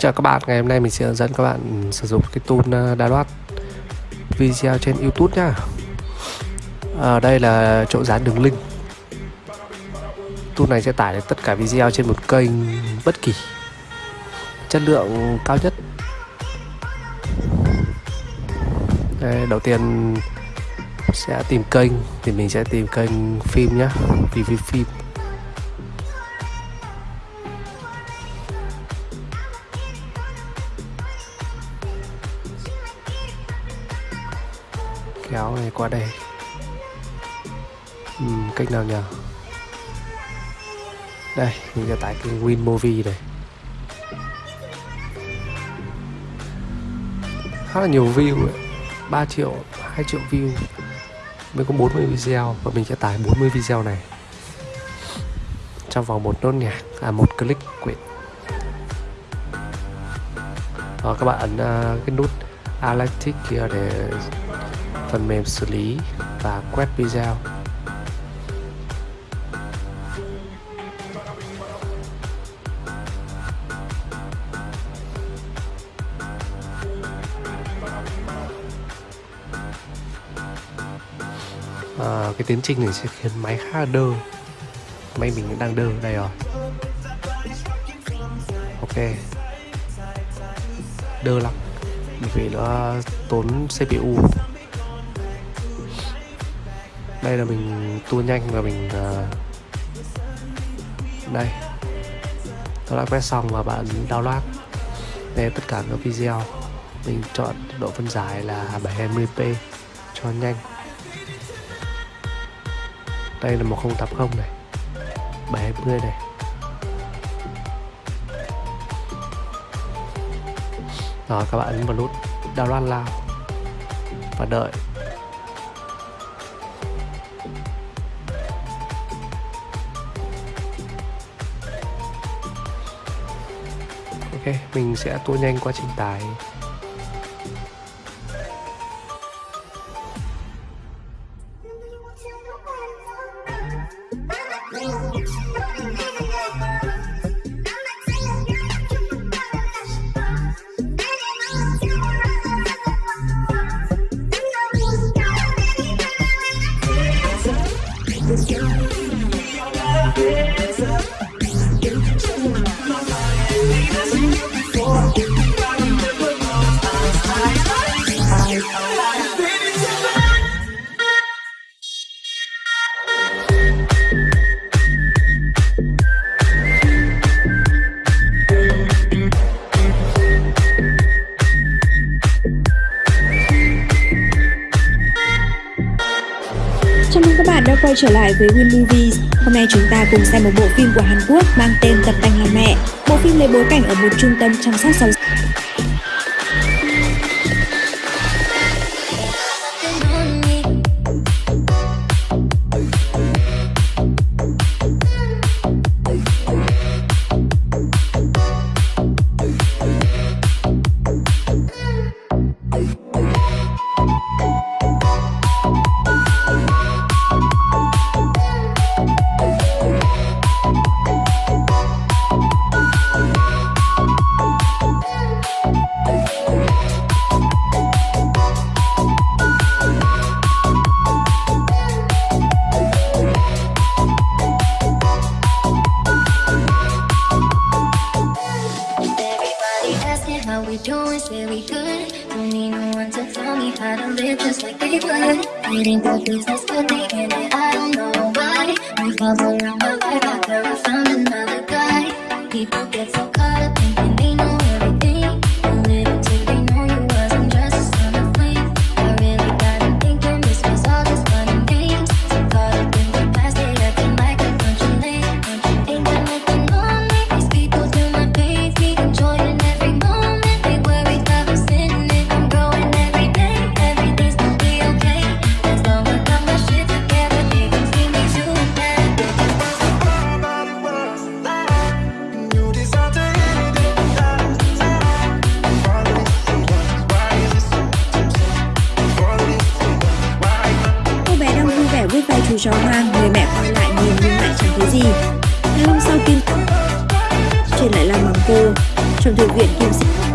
Chào các bạn, ngày hôm nay mình sẽ hướng dẫn các bạn sử dụng cái tool ờ, đa loát video trên YouTube nhá. Ở đây là chỗ dán đường link. Tool này sẽ tải được tất cả video trên một kênh bất kỳ. Chất lượng cao nhất. Đây, đầu tiên sẽ tìm kênh thì mình sẽ tìm kênh phim nhá, review phim. Kéo này qua đây. Uhm, cách nào nhờ? Đây mình sẽ tải cái Win Movie này khá là nhiều view ấy. 3 triệu 2 triệu view. Mới có 40 video và mình sẽ tải 40 video này. Trong vòng một nốt nhạc à một click quyển đó ờ, các bạn ấn uh, cái nút Atlantic kia để phần mềm xử lý và quét video. À, cái tiến trình này sẽ khiến máy khá là đơ. Máy mình đang đơ đây rồi. Ok. Đơ lắm. Vì nó ờ, tốn CPU đây là mình tua nhanh và mình uh, đây. Tôi đã quét xong và bạn download đây tất cả các video. Mình chọn độ phân giải là 720p cho nhanh. Đây là 1080 này. 720 này. Rồi các bạn ấn vào nút download lao và đợi. Ok mình sẽ tua nhanh quá trình tải Chào mừng các bạn đã quay trở lại với Win Movies. Hôm nay chúng ta cùng xem một bộ phim của Hàn Quốc mang tên Tập tành làm mẹ. Bộ phim lấy bối cảnh ở một trung tâm chăm sóc sau doing, say we good. Don't need no one to tell me how to live just like they would. It ain't the business, but they in it, I don't know why. Fall around, got there, I found vẻ chú chó hoang, người mẹ quay lại nhìn nhưng lại chẳng thấy gì. Ngày hôm sau Kim Truyền lại làm bằng cô. trong thư viện Kim Sĩ.